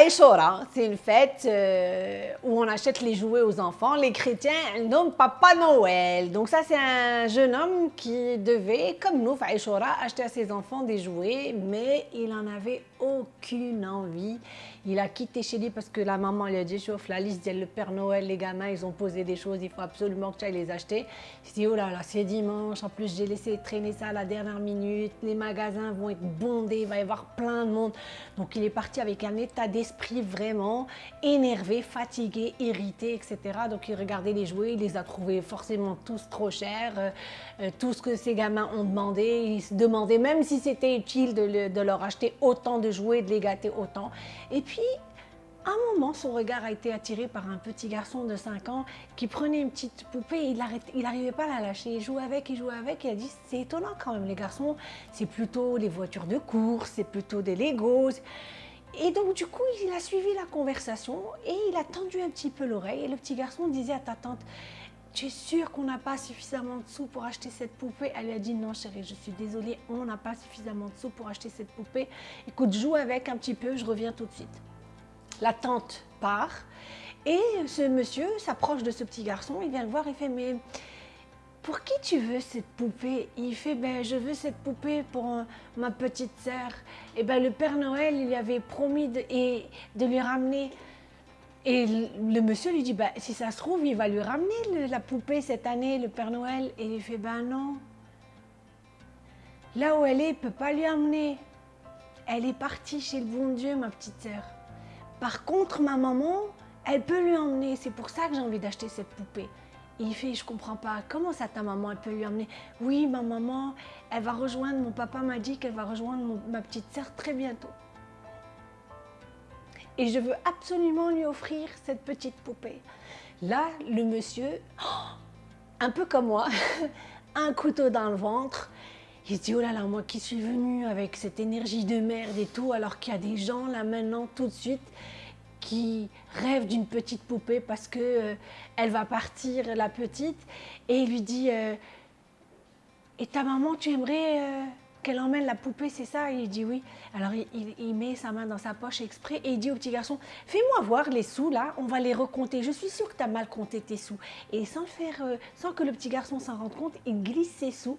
Aishora, c'est une fête euh, où on achète les jouets aux enfants. Les chrétiens nomment Papa Noël. Donc ça, c'est un jeune homme qui devait, comme nous, Aishora, acheter à ses enfants des jouets, mais il n'en avait aucune envie. Il a quitté chez lui parce que la maman lui a dit chauffe la liste, le Père Noël, les gamins, ils ont posé des choses, il faut absolument que tu ailles les acheter. Il dit oh là là, c'est dimanche, en plus j'ai laissé traîner ça à la dernière minute, les magasins vont être bondés, il va y avoir plein de monde. Donc il est parti avec un état d'esprit vraiment énervé, fatigué, irrité, etc. Donc il regardait les jouets, il les a trouvés forcément tous trop chers, euh, euh, tout ce que ces gamins ont demandé, il se demandait même si c'était utile de, leur acheter autant de jouets, de les gâter autant. Et puis, à un moment, son regard a été attiré par un petit garçon de 5 ans qui prenait une petite poupée il n'arrivait pas à la lâcher. Il jouait avec, il jouait avec. Il a dit C'est étonnant quand même, les garçons, c'est plutôt les voitures de course, c'est plutôt des Legos. Et donc, du coup, il a suivi la conversation et il a tendu un petit peu l'oreille. Et le petit garçon disait à ta tante tu es sûre qu'on n'a pas suffisamment de sous pour acheter cette poupée? Elle lui a dit non chérie, je suis désolée, on n'a pas suffisamment de sous pour acheter cette poupée. Écoute, joue avec un petit peu, je reviens tout de suite. La tante part et ce monsieur s'approche de ce petit garçon, il vient le voir, il fait mais pour qui tu veux cette poupée? Il fait ben je veux cette poupée pour euh, ma petite sœur. Et ben le Père Noël, il lui avait promis de, de lui ramener et le monsieur lui dit, bah, si ça se trouve, il va lui ramener la poupée cette année, le Père Noël. Et il fait, ben non. Là où elle est, il ne peut pas lui emmener. Elle est partie chez le bon Dieu, ma petite sœur. Par contre, ma maman, elle peut lui emmener. C'est pour ça que j'ai envie d'acheter cette poupée. Il fait, je comprends pas, comment ça ta maman, elle peut lui emmener Oui, ma maman, elle va rejoindre, mon papa m'a dit qu'elle va rejoindre ma petite sœur très bientôt. Et je veux absolument lui offrir cette petite poupée. Là, le monsieur, un peu comme moi, un couteau dans le ventre, il se dit, oh là là, moi qui suis venu avec cette énergie de merde et tout, alors qu'il y a des gens là maintenant, tout de suite, qui rêvent d'une petite poupée parce que euh, elle va partir, la petite, et il lui dit, euh, et ta maman, tu aimerais euh, qu'elle emmène la poupée, c'est ça? Il dit oui. Alors il, met sa main dans sa poche exprès et il dit au petit garçon, fais-moi voir les sous là, on va les recompter. Je suis sûre que tu as mal compté tes sous. Et sans, faire, sans que le petit garçon s'en rende compte, il glisse ses sous.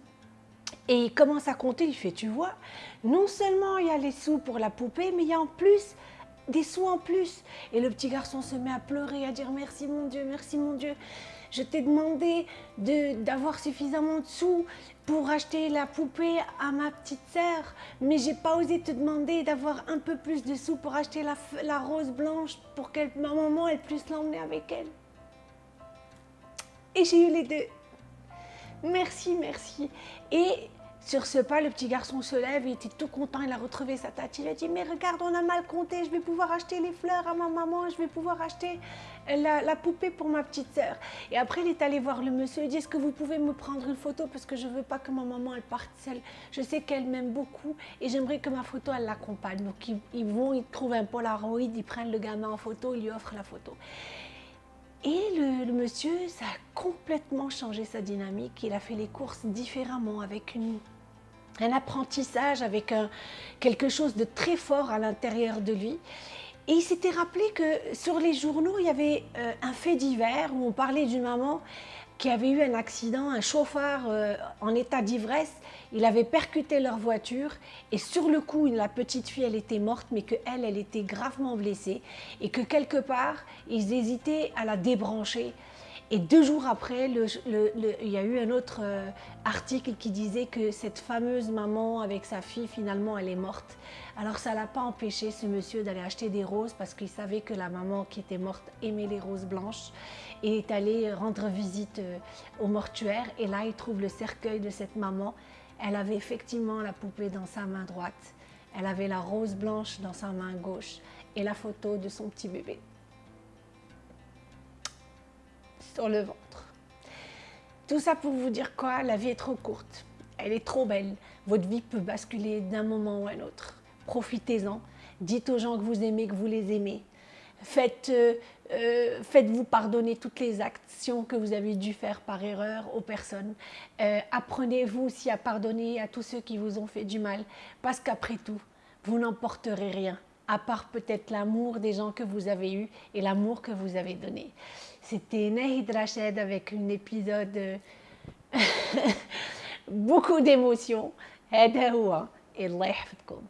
Et il commence à compter, il fait, tu vois, non seulement il y a les sous pour la poupée, mais il y a en plus des sous en plus. Et le petit garçon se met à pleurer, à dire merci mon Dieu, merci mon Dieu je t'ai demandé d'avoir suffisamment de sous pour acheter la poupée à ma petite sœur, mais j'ai pas osé te demander d'avoir un peu plus de sous pour acheter la, la rose blanche pour que ma maman elle puisse l'emmener avec elle. Et j'ai eu les deux. Merci, merci. Et sur ce pas, le petit garçon se lève, il était tout content, il a retrouvé sa tête. Il a dit, mais regarde, on a mal compté, je vais pouvoir acheter les fleurs à ma maman, je vais pouvoir acheter la, poupée pour ma petite sœur. Et après, il est allé voir le monsieur, il dit, est-ce que vous pouvez me prendre une photo parce que je ne veux pas que ma maman, elle parte seule. Je sais qu'elle m'aime beaucoup et j'aimerais que ma photo, elle l'accompagne. Donc, ils, vont, ils trouvent un Polaroid, ils prennent le gamin en photo, ils lui offrent la photo. Et le, monsieur, ça a complètement changé sa dynamique. Il a fait les courses différemment, avec une, un apprentissage, avec quelque chose de très fort à l'intérieur de lui. Et il s'était rappelé que sur les journaux, il y avait euh, un fait divers où on parlait d'une maman qui avait eu un accident, un chauffeur euh, en état d'ivresse, il avait percuté leur voiture et sur le coup, la petite fille, elle était morte, mais qu'elle, elle était gravement blessée et que quelque part, ils hésitaient à la débrancher. Et deux jours après, il y a eu un autre euh, article qui disait que cette fameuse maman avec sa fille, finalement, elle est morte. Alors ça l'a pas empêché, ce monsieur, d'aller acheter des roses parce qu'il savait que la maman qui était morte aimait les roses blanches et est allé rendre visite euh, au mortuaire. Et là, il trouve le cercueil de cette maman. Elle avait effectivement la poupée dans sa main droite. Elle avait la rose blanche dans sa main gauche et la photo de son petit bébé sur le ventre. Tout ça pour vous dire quoi La vie est trop courte. Elle est trop belle. Votre vie peut basculer d'un moment à un autre. Profitez-en. Dites aux gens que vous aimez, que vous les aimez. Faites, euh, euh, faites-vous pardonner toutes les actions que vous avez dû faire par erreur aux personnes. Euh, apprenez-vous aussi à pardonner à tous ceux qui vous ont fait du mal. Parce qu'après tout, vous n'emporterez rien à part peut-être l'amour des gens que vous avez eu et l'amour que vous avez donné. C'était Nahid Rachid avec un épisode euh, beaucoup d'émotions. هذا هو الله يحفظكم